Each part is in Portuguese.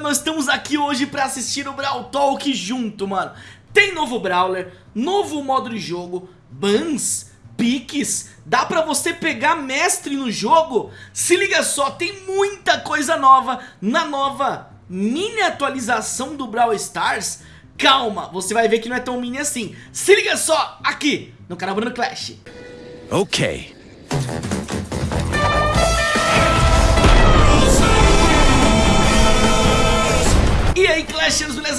nós estamos aqui hoje pra assistir o Brawl Talk junto, mano. Tem novo Brawler, novo modo de jogo, bans, piques. Dá pra você pegar mestre no jogo? Se liga só, tem muita coisa nova. Na nova mini atualização do Brawl Stars Calma, você vai ver que não é tão mini assim. Se liga só, aqui, no canal Bruno Clash. Ok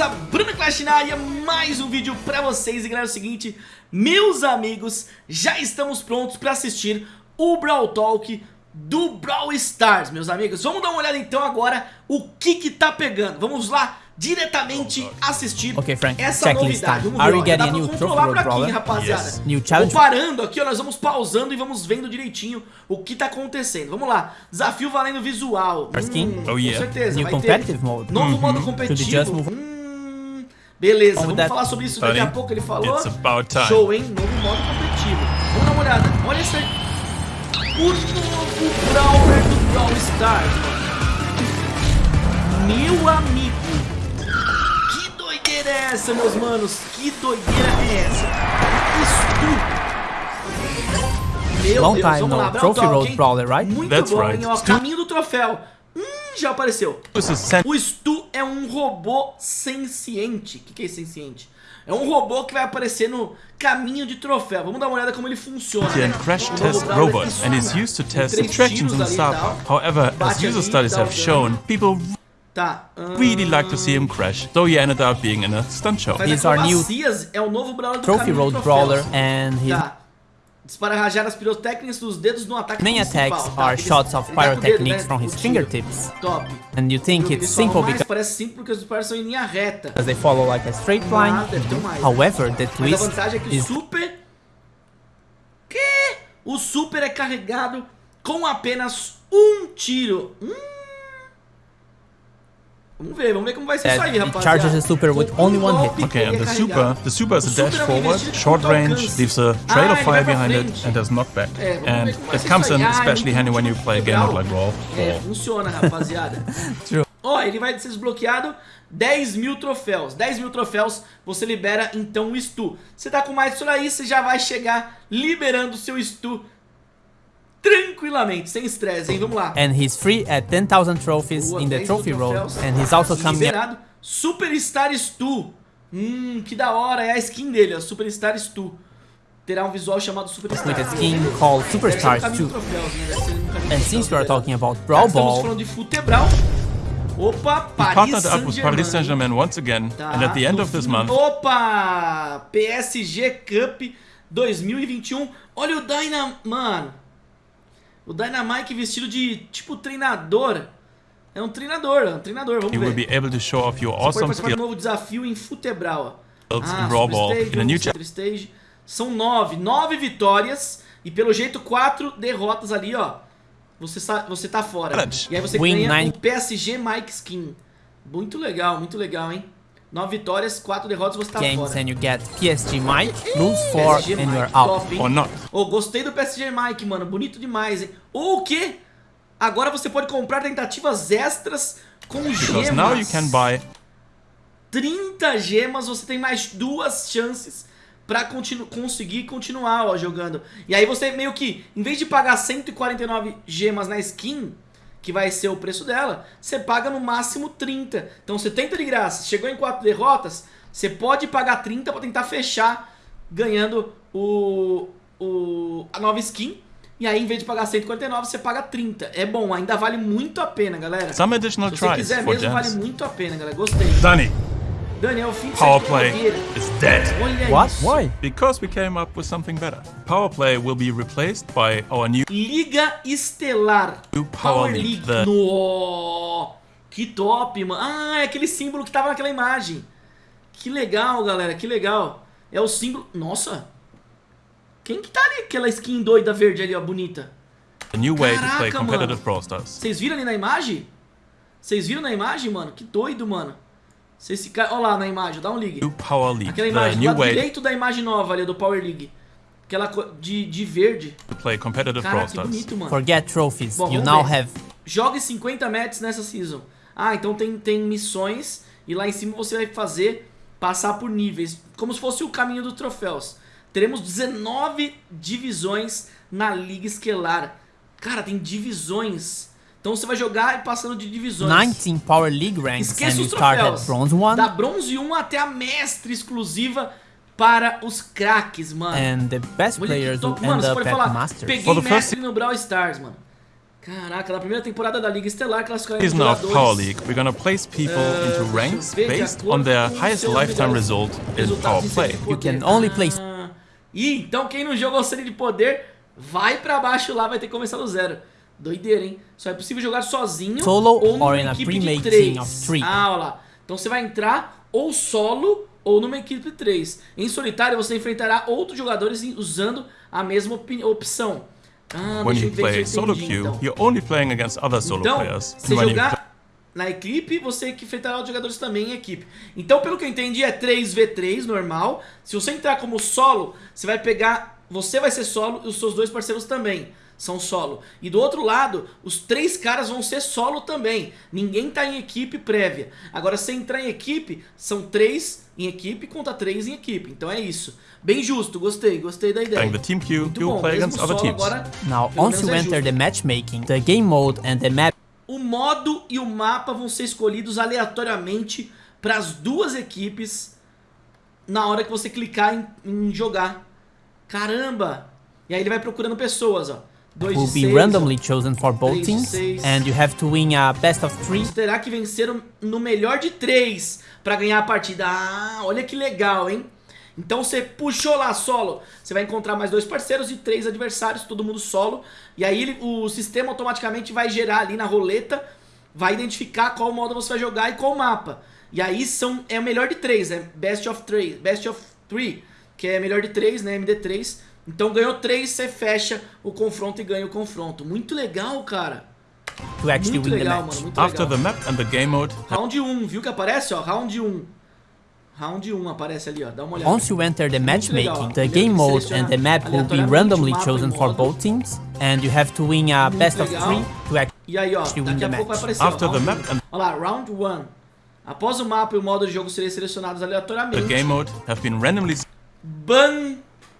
beleza? Bruno Clash na área, mais um vídeo pra vocês. E galera, é o seguinte, meus amigos, já estamos prontos pra assistir o Brawl Talk do Brawl Stars, meus amigos. Vamos dar uma olhada então agora o que que tá pegando. Vamos lá, diretamente assistir okay, Frank, essa novidade. Vamos ver, ó, dá pra controlar por aqui, rapaziada. Yes. New challenge? parando aqui, ó, nós vamos pausando e vamos vendo direitinho o que tá acontecendo. Vamos lá, desafio valendo visual. Hum, oh, yeah. Com certeza, New vai competitive ter mode. novo modo uhum. competitivo Beleza, vamos that... falar sobre isso daqui a pouco, ele falou Show, hein, novo modo competitivo Vamos dar uma olhada, olha isso aí O novo Brawler do Brawl Stars Meu amigo doideira é essa, meus manos? Que doideira é essa? Isso. Meu Long Deus, time vamos no. lá, Trophy Road Brawler, right? Muito That's bom, right. hein? Ó, caminho do troféu. Hum, já apareceu. O Stu é um robô senciente. O que, que é senciente? É um robô que vai aparecer no caminho de troféu. Vamos dar uma olhada como ele funciona. Né? crash test robot and is used to test attractions in Star However, as user studies have shown, people Tá. Really like to see him crash, though he ended up being in a stunt show. He's our new é o novo brawler do Trophy Road Brawler and he's Tá. Dispara rajadas pirotécnicas dos dedos no ataque Main attacks tá? are shots of pyrotechnics from his fingertips. Top. And you think it's simple because parece simples porque os disparos são em linha reta. Because they follow like a straight line. However, the twist Mas a vantagem é que is... o super Que? O super é carregado com apenas um tiro. Hum. Vamos ver, vamos ver como vai ser isso aí, rapaziada. charges the super with only one hit. Okay, and the super, the super is a dash forward, short range, leaves a trail of fire behind it, and does knockback. And it comes in especially handy when you play a game like Brawl. É, funciona, rapaziada. Ó, ele vai ser desbloqueado 10 mil troféus. 10 mil troféus você libera então o Stu. Você tá com mais disso aí, você já vai chegar liberando o seu Stu tranquilamente, sem estresse, hein? Vamos lá. And he's free at 10,000 trophies Boa, in the trophy road. And he's also coming Liberado. Superstar Stu. Hum, que da hora. É a skin dele, ó. Superstar Stu. Terá um visual chamado Superstar. With a skin called Superstars 2. And since we are talking about Brawl Ball... Estamos falando de Futebral. Opa, Paris Saint-Germain. Paris Saint-Germain once again. Tá, and at the end of this month... Opa! PSG Cup 2021. Olha o Dynam... Mano... O Dynamite vestido de tipo treinador. É um treinador, é um treinador, vamos you ver. Will be able to show off your Você awesome pode participar de um novo desafio em Futebral. Ah, Ball in a new Super Stage. São nove, nove vitórias e pelo jeito quatro derrotas ali, ó. Você, você tá fora. E aí você Win ganha nine. o PSG Mike Skin. Muito legal, muito legal, hein? 9 vitórias, 4 derrotas, você tá Games fora. and you get PSG Mike, lose 4 and you're out. Top, Or not. Oh, gostei do PSG Mike, mano, bonito demais, hein? Ou o quê? Agora você pode comprar tentativas extras com Because gemas. now you can buy 30 gemas, você tem mais duas chances pra continu conseguir continuar ó, jogando. E aí você meio que, em vez de pagar 149 gemas na skin, que vai ser o preço dela, você paga no máximo 30. Então 70 de graça, chegou em 4 derrotas, você pode pagar 30 para tentar fechar ganhando o, o, a nova skin. E aí, em vez de pagar 149, você paga 30. É bom, ainda vale muito a pena, galera. Some additional Se você quiser mesmo, vale muito a pena, galera. Gostei. Dani. Daniel, Power play is dead. What? Why? Because we came up with something better. Power play will be replaced by our new Liga Estelar. New Power, Power League. The... No! Que top, mano. Ah, é aquele símbolo que tava naquela imagem. Que legal, galera, que legal. É o símbolo... Nossa. Quem que tá ali? Aquela skin doida verde ali, ó, bonita. A new way Caraca, to play competitive Stars. Vocês viram ali na imagem? Vocês viram na imagem, mano? Que doido, mano. Vocês ficaram... Olha lá na imagem, dá um ligue. New Power League. Aquela imagem, do lado direito da imagem nova ali, do Power League. Aquela de, de verde. To play competitive Caraca, que bonito, mano. Forget trophies. Bom, you now ver. have... Jogue 50 matches nessa season. Ah, então tem, tem missões e lá em cima você vai fazer passar por níveis, como se fosse o caminho dos troféus. Teremos 19 divisões na Liga Esquelar. Cara, tem divisões. Então você vai jogar passando de divisões. 19 Power League ranks Esqueça and start at Bronze 1. Da Bronze 1 até a Mestre exclusiva para os craques, mano. And the best players top, mano, você pode falar, Masters. peguei Mestre no Brawl Stars, mano. Caraca, na primeira temporada da Liga Estelar, classificaram Is now Power League. We're gonna place people uh, into ranks based on their highest lifetime result in Power Play. You can only place... Ah, e então quem não jogou Série de Poder, vai pra baixo lá, vai ter que começar do zero. Doideira, hein? Só é possível jogar sozinho solo ou numa or in equipe de três. Ah, olha lá. Então você vai entrar ou solo ou numa equipe de três. Em solitário você enfrentará outros jogadores usando a mesma opção. Ah, When you play solo queue, então. you're only playing against other solo então, players. Se jogar na equipe, você que enfrentará outros jogadores também em equipe. Então, pelo que eu entendi, é 3v3 normal. Se você entrar como solo, você vai pegar... Você vai ser solo e os seus dois parceiros também são solo. E do outro lado, os três caras vão ser solo também. Ninguém tá em equipe prévia. Agora, se entrar em equipe, são três em equipe contra três em equipe. Então é isso. Bem justo, gostei, gostei da ideia. The team queue, Muito bom, play against other teams. Agora, Now, once you é enter the matchmaking, the game mode and the map... O modo e o mapa vão ser escolhidos aleatoriamente para as duas equipes na hora que você clicar em, em jogar. Caramba! E aí ele vai procurando pessoas, ó. Will be randomly chosen for both teams, and you have to win a best of three. Você terá que vencer no melhor de três para ganhar a partida. Ah, olha que legal, hein? Então você puxou lá solo, você vai encontrar mais dois parceiros e três adversários, todo mundo solo. E aí ele, o sistema automaticamente vai gerar ali na roleta, vai identificar qual modo você vai jogar e qual mapa. E aí são, é o melhor de três, né? Best of three, best of three, que é melhor de três, né? MD3. Então ganhou três, você fecha o confronto e ganha o confronto. Muito legal, cara. muito legal, mano, muito After legal. the map and the game mode. Round 1, viu que aparece, ó? Round 1. Round 1 aparece ali, ó. Dá uma olhada. Once you enter the matchmaking, the game mode and the map will be randomly chosen for both teams, and you have to win a best of three to actually e aí, ó, win the match. Aparecer, After ó, the map and... Olha lá, round 1. Após o mapa e o modo de jogo serem selecionados aleatoriamente. The game mode have been randomly... Ban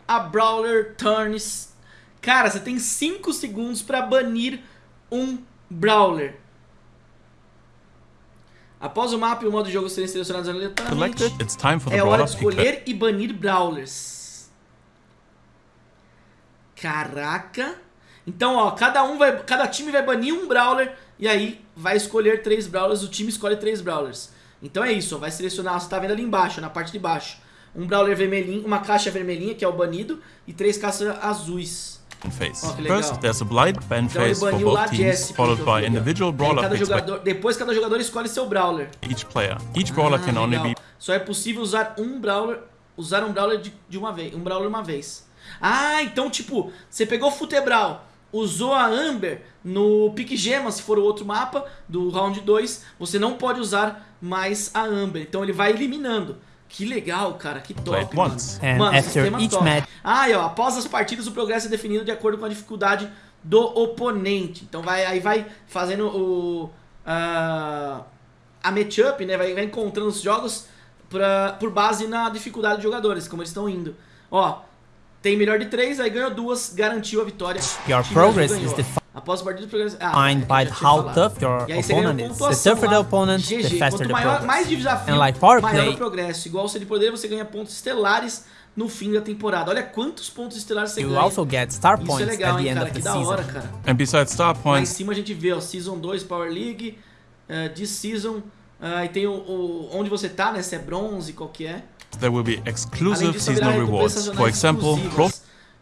a Brawler Turns. Cara, você tem 5 segundos pra banir um Brawler. Após o mapa e o modo de jogo serem selecionados aleatoriamente, é hora de escolher e banir Brawlers. Caraca. Então, ó, cada um vai, cada time vai banir um Brawler e aí vai escolher três Brawlers, o time escolhe três Brawlers. Então é isso, ó, vai selecionar, você tá vendo ali embaixo, na parte de baixo. Um Brawler vermelhinho, uma caixa vermelhinha, que é o banido, e três caixas azuis. Phase. Oh, First, there's a blind ban então, phase for both teams, followed by individual brawler cada jogador, Depois, cada jogador escolhe seu brawler. Each player. Each brawler ah, can only be... Só é possível usar um brawler, usar um brawler de, de uma vez, um brawler uma vez. Ah, então, tipo, você pegou o Futebral, usou a Amber no Pique Gema, se for o outro mapa do round 2, você não pode usar mais a Amber. Então ele vai eliminando. Que legal, cara, que top, mano. Mano, after each top. match... Ah, e ó, após as partidas o progresso é definido de acordo com a dificuldade do oponente. Então vai, aí vai fazendo o... Uh, a matchup, né, vai, vai encontrando os jogos pra, por base na dificuldade dos jogadores, como eles estão indo. Ó, tem melhor de três, aí ganhou duas, garantiu a vitória. Your progress is defined Após a partida, progresso... Ah, Defined by how tough your opponent is. The tougher the opponent, GG. the faster Quanto maior, the progress. mais de desafio, like power maior play, o progresso. Igual você de poder, você ganha pontos estelares no fim da temporada. Olha quantos pontos estelares você you ganha. Also get star Isso points é legal, at the hein, end cara? Of que the da season. hora, cara. And besides star points... Lá em cima a gente vê, ó, Season 2 Power League, uh, This Season, uh, e tem o, o, onde você tá, né? Se é bronze, qual que é. There will be exclusive disso, seasonal rewards. For example,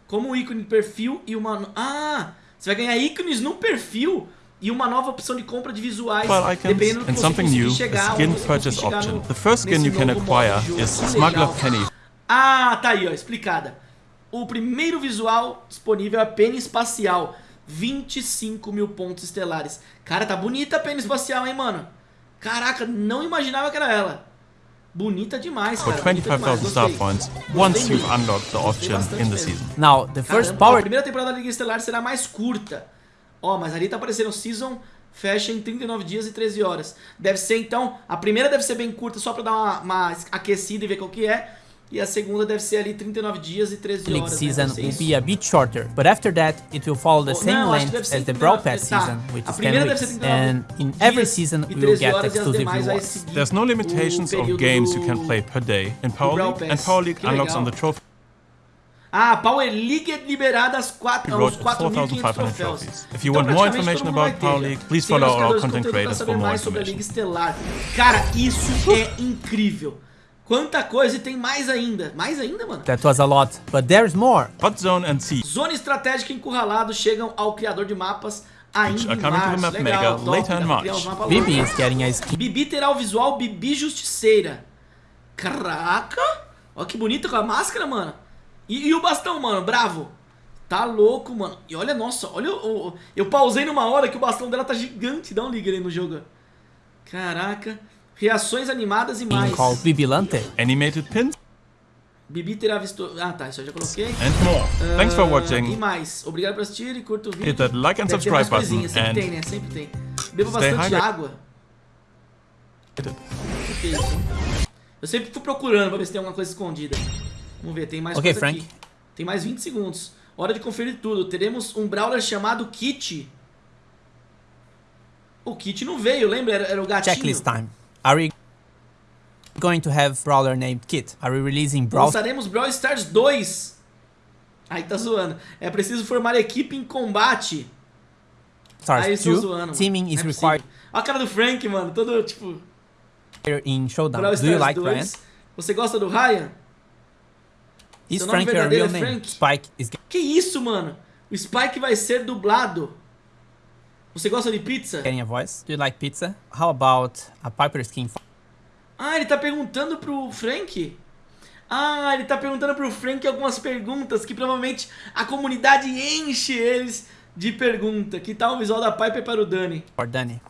como o ícone de perfil e uma... Ah! Você vai ganhar ícones no perfil e uma nova opção de compra de visuais, well, dependendo do que new, chegar, skin purchase option. No, the first skin you can acquire is Smuggler Penny. Ah, tá aí, ó, explicada. O primeiro visual disponível é a Penny Espacial. 25 mil pontos estelares. Cara, tá bonita a Penny Espacial, hein, mano? Caraca, não imaginava que era ela. Bonita demais, For 25,000 star points, once you've unlocked the option in the season. Now, the first Caramba, power... A primeira temporada da Liga Estelar será mais curta. Ó, mas ali tá aparecendo Season fecha em 39 dias e 13 horas. Deve ser, então, a primeira deve ser bem curta, só pra dar uma, uma aquecida e ver qual que é. E a segunda deve ser ali 39 dias e 13 horas. League né? season will be a bit shorter, but after that it will follow the same não, length as the Brawl Pass tá. season, which is 10 weeks. And in every season we will get exclusive rewards. There's no limitations of games you can play per day in Power League, and Power League unlocks on the trophy. Ah, Power League é liberada às 4 aos 4.500 troféus. If you então, want more information about Power League, please follow our content creators for more information. Cara, isso é incrível. Quanta coisa e tem mais ainda. Mais ainda, mano? That was a lot, but there's more. Hot Zone and Sea. Zona estratégica encurralado chegam ao criador de mapas ainda em março. Legal, top, later in March. Bibi is getting a skin. Bibi terá o visual Bibi Justiceira. Caraca! Olha que bonita com a máscara, mano. E, e, o bastão, mano, bravo. Tá louco, mano. E olha, nossa, olha o, Eu pausei numa hora que o bastão dela tá gigante. Dá um liga aí no jogo. Caraca. Reações animadas e mais. Bibilante. Animated pins. Bibi terá visto... Ah, tá, isso eu já coloquei. And more. Uh, Thanks for watching. E mais. Obrigado por assistir e curta o vídeo. Hit that like and Deve subscribe button. Sempre and tem, né? Sempre tem. Beba bastante água. Eu sempre fui procurando pra ver se tem alguma coisa escondida. Vamos ver, tem mais okay, coisa Frank. aqui. Tem mais 20 segundos. Hora de conferir tudo. Teremos um Brawler chamado Kit. O Kit não veio, lembra? Era, era o gatinho. Checklist time. Are we going to have Brawler named Kit? Are we releasing Brawl... Lançaremos Brawl Stars 2. Aí tá zoando. É preciso formar equipe em combate. Stars Aí 2. Zoando, Teaming is é required. Olha a cara do Frank, mano. Todo, tipo... In Showdown. Do you like 2. Ryan? Você gosta do Ryan? Is Frank your real é name? Frank? Spike is... Que isso, mano? O Spike vai ser dublado. Você gosta de pizza? Getting a voice. Do you like pizza? How about a Piper skin? Ah, ele tá perguntando pro Frank? Ah, ele tá perguntando pro Frank algumas perguntas que provavelmente a comunidade enche eles de pergunta. Que tal o visual da Piper para o Dani? For Dani.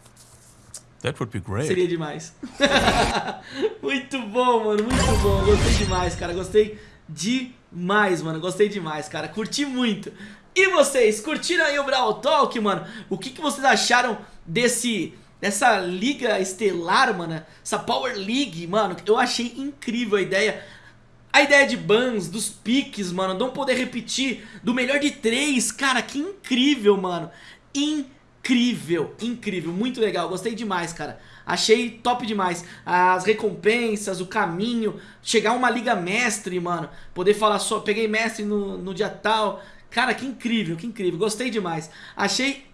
That would be great. Seria demais. muito bom, mano, muito bom. Gostei demais, cara. Gostei demais, mano. Gostei demais, cara. Curti muito. E vocês, curtiram aí o Brawl Talk, mano? O que, que vocês acharam desse... Dessa liga estelar, mano, essa Power League, mano, eu achei incrível a ideia. A ideia de bans, dos piques, mano, não poder repetir, do melhor de três, cara, que incrível, mano. Incrível, incrível, muito legal, gostei demais, cara. Achei top demais. As recompensas, o caminho, chegar uma liga mestre, mano. Poder falar só, peguei mestre no, no dia tal. Cara, que incrível, que incrível. Gostei demais. Achei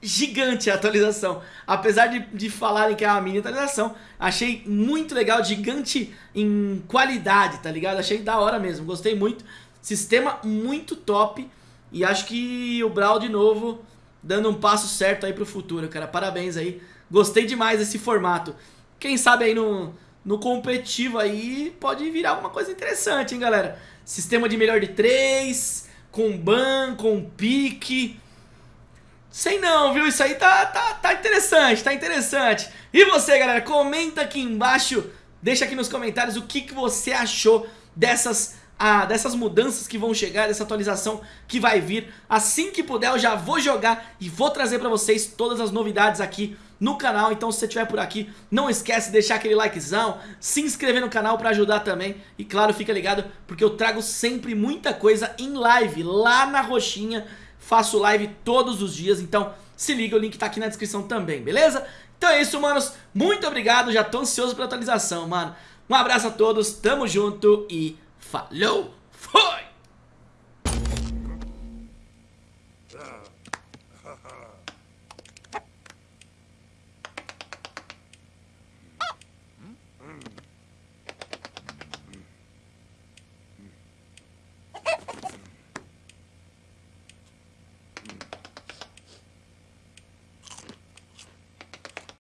gigante a atualização. Apesar de, de falarem que é uma mini atualização, achei muito legal, gigante em qualidade, tá ligado? Achei da hora mesmo, gostei muito. Sistema muito top. E acho que o Brawl de novo dando um passo certo aí pro futuro, cara. Parabéns aí. Gostei demais desse formato. Quem sabe aí no, no competitivo aí pode virar alguma coisa interessante, hein, galera? Sistema de melhor de três com ban, com pique. Sei não, viu? Isso aí tá, tá, tá interessante, tá interessante. E você, galera, comenta aqui embaixo, deixa aqui nos comentários o que, que você achou dessas, ah, dessas mudanças que vão chegar, dessa atualização que vai vir. Assim que puder eu já vou jogar e vou trazer pra vocês todas as novidades aqui no canal, então se você estiver por aqui, não esquece de deixar aquele likezão, se inscrever no canal para ajudar também, e claro, fica ligado, porque eu trago sempre muita coisa em live, lá na roxinha, faço live todos os dias, então se liga, o link tá aqui na descrição também, beleza? Então é isso, manos, muito obrigado, já tô ansioso pela atualização, mano. Um abraço a todos, tamo junto e falou! Foi!